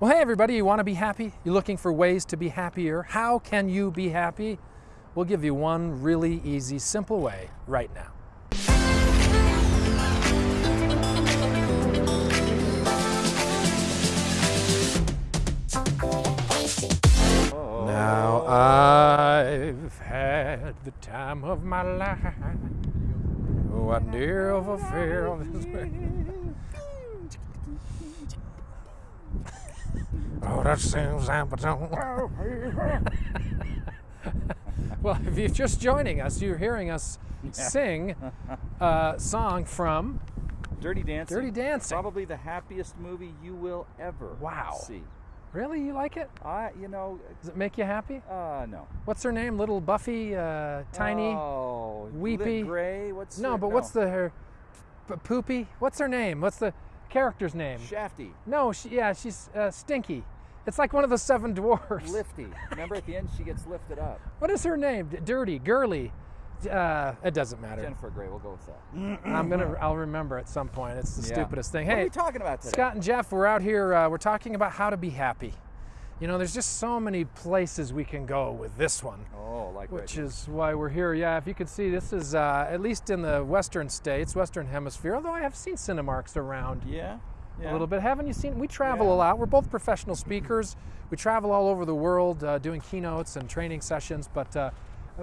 Well, hey, everybody, you want to be happy? You're looking for ways to be happier? How can you be happy? We'll give you one really easy, simple way right now. Now I've had the time of my life. Oh, I never felt this way. Oh, that sounds Well, if you're just joining us, you're hearing us sing a song from Dirty Dancing. Dirty Dancing. Probably the happiest movie you will ever Wow. see. Really? You like it? I, you know, Does it make you happy? uh, no. What's her name? Little Buffy, uh, tiny? Oh, weepy. Lit Gray. What's no, her- but what's the her p- poopy? What's her name? What's the character's name? Shafty, No, she, yeah, she's uh, stinky. It's like one of the seven dwarfs. Lifty. Remember at the end she gets lifted up. What is her name? Dirty, girly. Uh, it doesn't matter. Jennifer Grey. We'll go with that. I'm gonna. I'll remember at some point. It's the Yeah. stupidest thing. Hey, What are we talking about today? Scott and Jeff, we're out here. Uh, we're talking about how to be happy. You know, there's just so many places we can go with this one, Oh, like right which here. is why we're here. Yeah, if you can see, this is uh, at least in the Western states, Western Hemisphere. Although I have seen Cinemarks around Yeah. Yeah. a little bit. Haven't you seen? We travel Yeah. a lot. We're both professional speakers. We travel all over the world uh, doing keynotes and training sessions. But uh,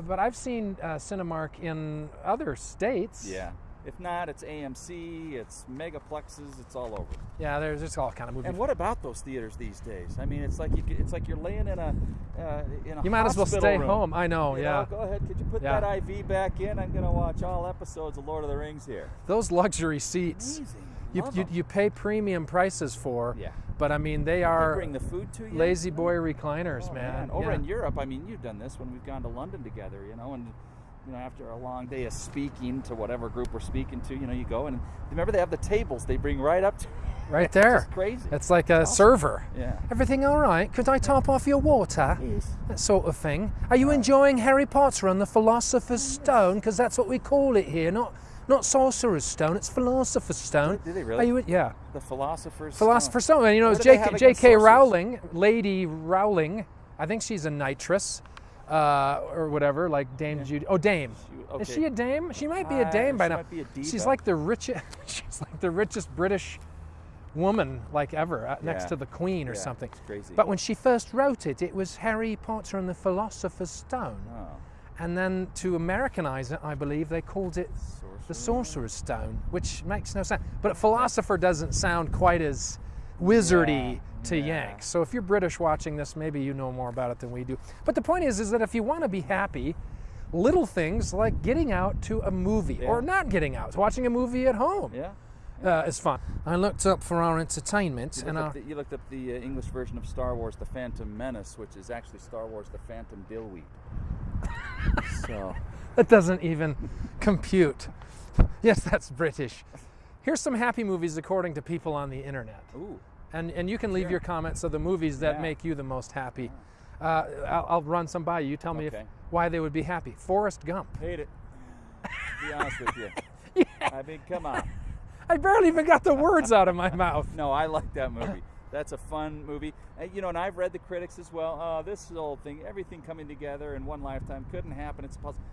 but I've seen uh, Cinemark in other states. Yeah. If not, it's AMC. It's megaplexes. It's all over. Yeah, there's just all kind of movies. And what about those theaters these days? I mean, it's like you, it's like you're laying in a uh, in a you might as well stay room. home. I know. You yeah. know, go ahead. Could you put Yeah. that IV back in? I'm gonna watch all episodes of Lord of the Rings here. Those luxury seats. Amazing. You, you, you pay premium prices for, Yeah. but I mean they They are bring the food to you. lazy boy recliners, Oh, man. Over Yeah. in Europe, I mean, you've done this when we've gone to London together, you know, and you know, after a long day of speaking to whatever group we're speaking to, you know, you go and remember they have the tables they bring right up to. right there. It's crazy. It's like a server. yeah. Everything all right? Could I top off your water? Yes. That sort of thing. Are you enjoying Harry Potter and the Philosopher's Stone? Because that's what we call it here, not not Sorcerer's Stone. It's Philosopher's Stone. Do they Are really? you? Yeah, The philosophers. Philosopher's Stone. And you know, What do they have J.K. J.K. Rowling, Lady Rowling. I think she's a nitress, uh, or whatever, like Dame Judy. Oh, Dame. She- Is she a dame? She might be a Uh, dame by she now. might be a She's like the richest. She's like the richest British woman like ever, uh, next to the Queen or Yeah, something. But when she first wrote it, it was Harry Potter and the Philosopher's Stone. Oh, And then to Americanize it, I believe they called it the. Sorcerer's Stone, which makes no sense. But a philosopher doesn't sound quite as wizardy Yeah, to yeah. Yanks. So if you're British watching this, maybe you know more about it than we do. But the point is, is that if you want to be happy, little things like getting out to a movie Yeah. or not getting out, watching a movie at home Yeah. uh, is fun. I looked up for our entertainment, You and our, the, you looked up the uh, English version of Star Wars: The Phantom Menace, which is actually Star Wars: The Phantom Dillweed. So. That doesn't even compute. Yes, that's British. Here's some happy movies according to people on the internet. Ooh. And, and you can leave Sure. your comments of the movies that Yeah. make you the most happy. Uh, I'll, I'll run some by you. You tell me if, why they would be happy. Forrest Gump. Hate it. To be honest with you. I mean, come on. I barely even got the words out of my mouth. No, I like that movie. That's a fun movie. Uh, you know, and I've read the critics as well. Oh, this old thing, everything coming together in one lifetime couldn't happen. It's possible.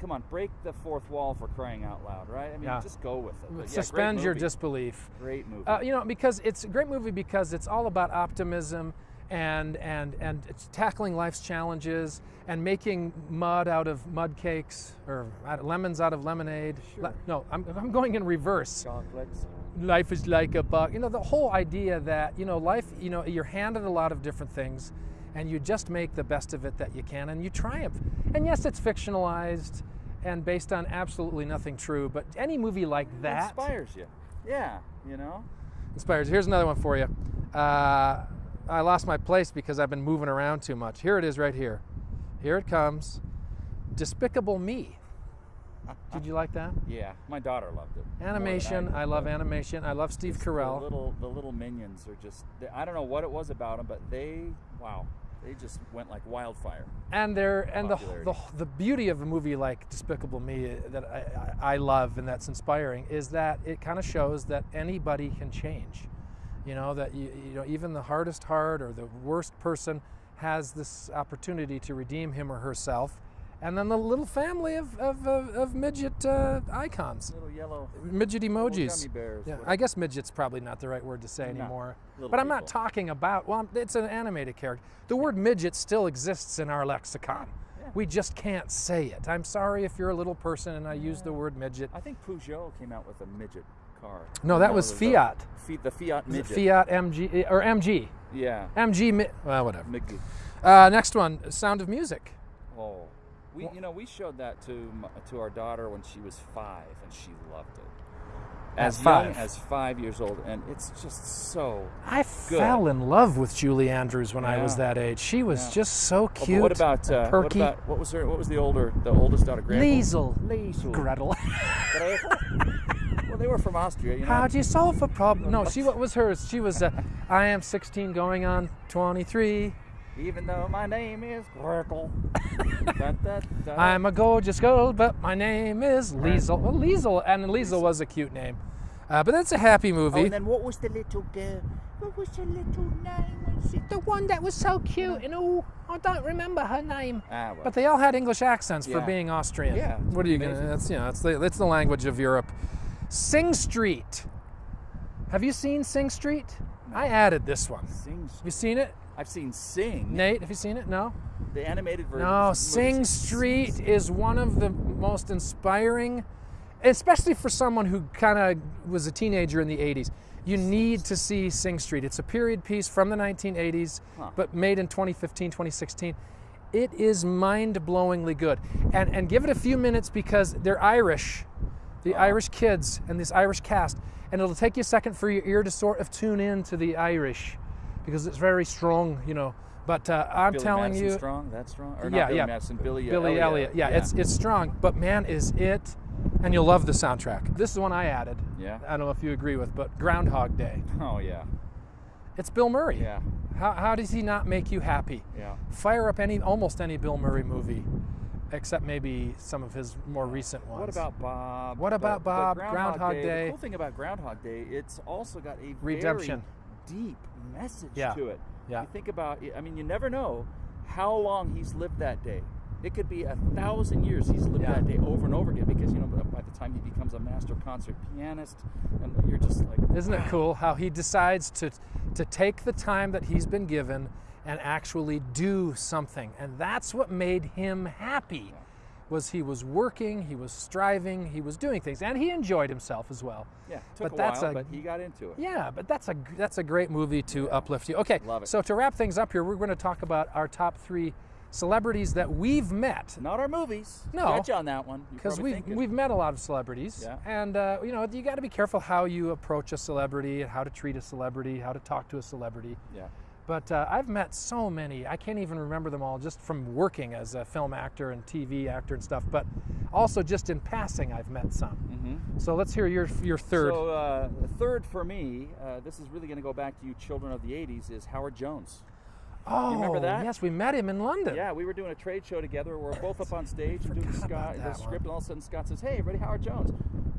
Come on, break the fourth wall for crying out loud, right? I mean, Yeah. just go with it. But yeah, Suspend your disbelief. Great movie. Uh, you know, because it's a great movie because it's all about optimism and and and it's tackling life's challenges and making mud out of mud cakes or lemons out of lemonade. Le- no, I'm, I'm going in reverse. Chocolates. Life is like a bug. You know, the whole idea that, you know, life, you know, you're handed a lot of different things and you just make the best of it that you can and you triumph. And yes, it's fictionalized and based on absolutely nothing true, but any movie like that inspires you. Yeah, you know. inspires. Here's another one for you. Uh, I lost my place because I've been moving around too much. Here it is right here. Here it comes. Despicable Me. Did you like that? Yeah, my daughter loved it. Animation. did, I love animation. I love Steve just The Carell. little, the little minions are just. they- I don't know what it was about them, but they, wow, they just went like wildfire. and there and the, the the beauty of a movie like Despicable Me that I, I I love and that's inspiring is that it kind of shows that anybody can change. You know that you, you know even the hardest heart or the worst person has this opportunity to redeem him or herself. And then the little family of, of, of, of midget uh, icons, Little yellow. midget emojis. bears. Yeah. I guess midget's probably not the right word to say No, anymore. little But I'm not talking about, well, it's an animated character. The word midget still exists in our lexicon. Yeah. We just can't say it. I'm sorry if you're a little person and I use the word midget. I think Peugeot came out with a midget car. No, that was Fiat. Fi- the Fiat midget. Fiat MG or MG. Yeah. MG, well, whatever. Uh, next one, Sound of Music. Oh, we Wha- you know we showed that to to our daughter when she was five, and she loved it. As five? as five years old, and it's just so. I Good. fell in love with Julie Andrews when I was that age. She was Yeah. just so Oh, cute. what about uh, what perky. about what was her what was the older the oldest daughter? Liesl? Liesl. Gretel. Gretel? well, they were from Austria. You know. How do you solve a problem? No, she what was hers? She was. Uh, I am 16, going on 23. Even though my name is Gretel. I'm a gorgeous girl, but my name is Liesl. Well, Liesl, and Liesl was a cute name. Uh, but that's a happy Oh, movie. and then what was the little girl? What was her little name? The one that was so cute, and oh, I don't remember her name. Ah, well. But they all had English accents for being Austrian. Yeah, What are you gonna? That's you know, that's the that's the language of Europe. Sing Street. Have you seen Sing Street? I added this one. Sing. Have you seen it, I've seen Sing. Nate? Have you seen it? No. The animated version. No, Sing. Street is one of the most inspiring, especially for someone who kind of was a teenager in the 80s. You need to see Sing Street. It's a period piece from the 1980s, Huh. but made in 2015, 2016. It is mind blowingly good. And, and give it a few minutes because they're Irish, the. Irish kids, and this Irish cast. And it'll take you a second for your ear to sort of tune in to the Irish because it's very strong, you know. But uh, I'm Billy telling Madison you, strong. That's strong. Or yeah, Billy yeah. Madison. Billy. Billy Elliot. Yeah, it's it's strong, but man, is it? And you'll love the soundtrack. This is one I added. Yeah. I don't know if you agree with, but Groundhog Day. Oh yeah. It's Bill Murray. Yeah. How, how does he not make you happy? Yeah. Fire up any almost any Bill Murray movie, except maybe some of his more recent ones. What about Bob? What about Bob? Groundhog Day. The cool thing about Groundhog Day, it's also got a Redemption. very deep message Yeah. to it. Yeah. You think about. I mean, you never know how long he's lived that day. It could be a thousand years he's lived Yeah. that day over and over again because you know by the time he becomes a master concert pianist, and you're just like, Isn't it ah. cool how he decides to to take the time that he's been given and actually do something, and that's what made him happy. Was he was working, he was striving, he was doing things, and he enjoyed himself as well. Yeah, took But a that's while, a- but he got into it. Yeah, but that's a that's a great movie to uplift you. Okay, Love it. so to wrap things up here, we're going to talk about our top three celebrities that we've met Not our movies. No. you on that one. Because we've thinking. we've met a lot of celebrities, Yeah. and uh, you know you got to be careful how you approach a celebrity and how to treat a celebrity, how to talk to a celebrity. yeah. But uh, I've met so many. I can't even remember them all just from working as a film actor and TV actor and stuff. But also just in passing, I've met some. Mm-hmm. So let's hear your your third. So uh, third for me, uh, this is really going to go back to you children of the '80s, is Howard Jones. oh, you remember that? yes, we met him in London. Yeah, we were doing a trade show together. We are both up on stage and doing the, Scott, the script, one. and all of a sudden Scott says, "Hey, everybody, Howard Jones."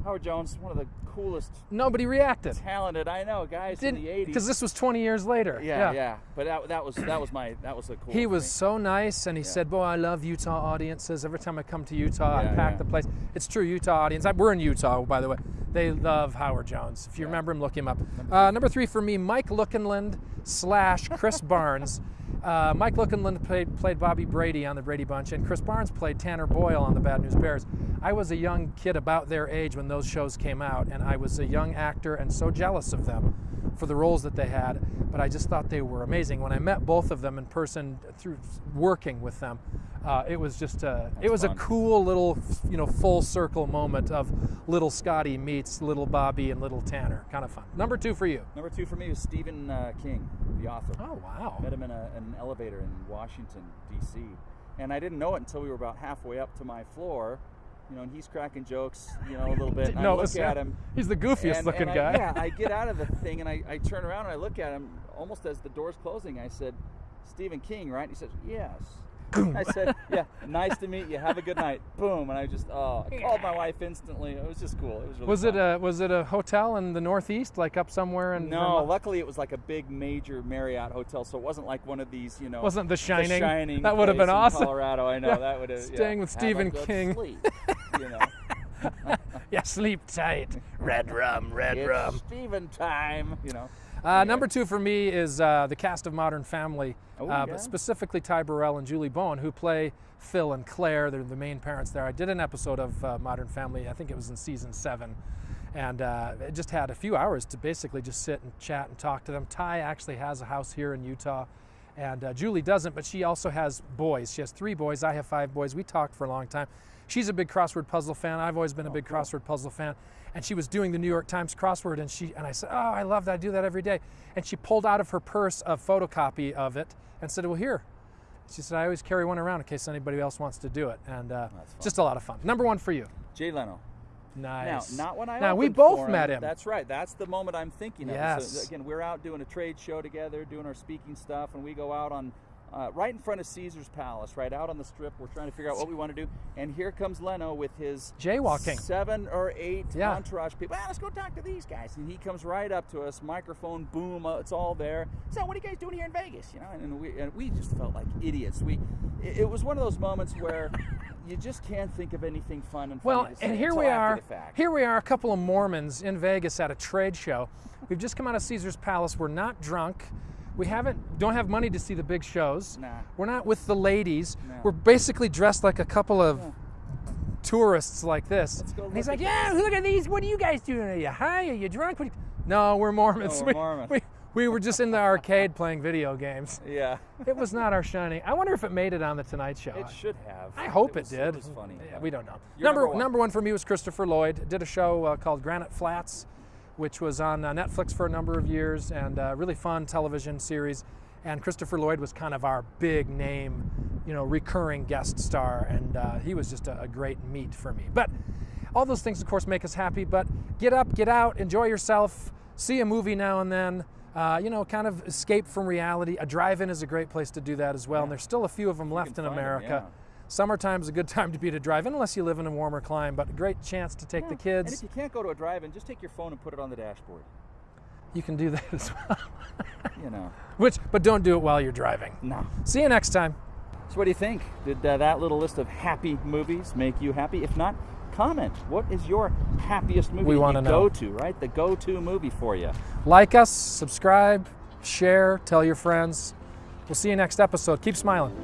Howard Jones, one of the coolest, Nobody reacted. talented I know guys in the '80s. because this was 20 years later. yeah, yeah, But that, that was that was my that was the cool. He was me. so nice, and he said, "Boy, I love Utah audiences. Every time I come to Utah, Yeah, I pack yeah. the place. It's true, Utah audience. I, we're in Utah, by the way. They love Howard Jones. If you Yeah. remember him, look him up. Uh, number three for me, Mike Lookinland slash Chris Barnes. Uh, Mike Lookinland played, played Bobby Brady on the Brady Bunch, and Chris Barnes played Tanner Boyle on the Bad News Bears. I was a young kid about their age when those shows came out, and I was a young actor and so jealous of them for the roles that they had. But I just thought they were amazing. When I met both of them in person through working with them, uh, it was just a, it was fun. a cool little you know full circle moment of little Scotty meets little Bobby and little Tanner. Kind of fun. Number two for you. Number two for me was Stephen uh, King, the author. Oh wow. Met him in a, an elevator in Washington D.C. and I didn't know it until we were about halfway up to my floor. You know, and he's cracking jokes, you know, a little bit. And I no, look at him. He's the goofiest and, looking and I- guy. yeah, I get out of the thing and I, I turn around and I look at him almost as the door's closing. I said, Stephen King, right? And He says, yes. I said, "Yeah, nice to meet you. Have a good night." Boom, and I just oh, I called my wife instantly. It was just cool. It was really Was it a was it a hotel in the Northeast, like up somewhere in? No, Vermont? luckily it was like a big major Marriott hotel, so it wasn't like one of these, you know. Wasn't The Shining? Shining That would have been awesome. Colorado, I know Yeah. that would have. Staying yeah, with Stephen King. Sleep, you know. yeah, sleep tight. Red rum, red it's rum. Stephen time, you know. Uh, number two for me is uh, the cast of Modern Family, Oh, uh, yeah. but specifically Ty Burrell and Julie Bowen, who play Phil and Claire. They're the main parents there. I did an episode of uh, Modern Family, I think it was in season seven, and uh, it just had a few hours to basically just sit and chat and talk to them. Ty actually has a house here in Utah, and uh, Julie doesn't, but she also has boys. She has three boys. I have five boys. We talked for a long time. She's a big crossword puzzle fan. I've always been a big cool. crossword puzzle fan. And she was doing the New York Times crossword, and she and I said, "Oh, I love that. I do that every day." And she pulled out of her purse a photocopy of it and said, "Well, here." She said, "I always carry one around in case anybody else wants to do it." And uh, just a lot of fun. Number one for you. Jay Leno. Nice. Now, not when I Now we both him. met him. That's right. That's the moment I'm thinking of. Yes. So, again, we're out doing a trade show together, doing our speaking stuff, and we go out on uh, right in front of Caesar's Palace, right out on the strip. We're trying to figure out what we want to do, and here comes Leno with his Jaywalking. seven or eight Yeah. entourage people. Ah, let's go talk to these guys. And he comes right up to us, microphone, boom, uh, it's all there. So, what are you guys doing here in Vegas? You know, and we and we just felt like idiots. We, it, it was one of those moments where. You just can't think of anything fun and funny Well, and here we are. Here we are, a couple of Mormons in Vegas at a trade show. We've just come out of Caesar's Palace. We're not drunk. We haven't don't have money to see the big shows. Nah. We're not with the ladies. No. We're basically dressed like a couple of tourists like this. And he's like, "Yeah, look at these. What are you guys doing? Are you high? Are you drunk? You-" No, we're Mormons. No, we're Mormons. We, we were just in the arcade playing video games. Yeah, It was not our shining. I wonder if it made it on the Tonight Show. it should have. I hope it, was, did. It was funny. Yeah, we don't know. Number number one. number one for me was Christopher Lloyd. Did a show uh, called Granite Flats, which was on uh, Netflix for a number of years, and uh, really fun television series. And Christopher Lloyd was kind of our big name, you know, recurring guest star, and uh, he was just a, a great meet for me. But all those things, of course, make us happy. But get up, get out, enjoy yourself, see a movie now and then. Uh, you know, kind of escape from reality. A drive-in is a great place to do that as well, and there's still a few of them left in can find 'em, America. yeah. Summertime's a good time to be at a drive-in, unless you live in a warmer climate. But a great chance to take the kids. And if you can't go to a drive-in, just take your phone and put it on the dashboard. You can do that as well. You know. Which, but don't do it while you're driving. No. See you next time. So what do you think? Did uh, that little list of happy movies make you happy? If not, comment. What is your happiest movie We wanna know. go to, right? The go-to movie for you. Like us, subscribe, share, tell your friends. We'll see you next episode. Keep smiling.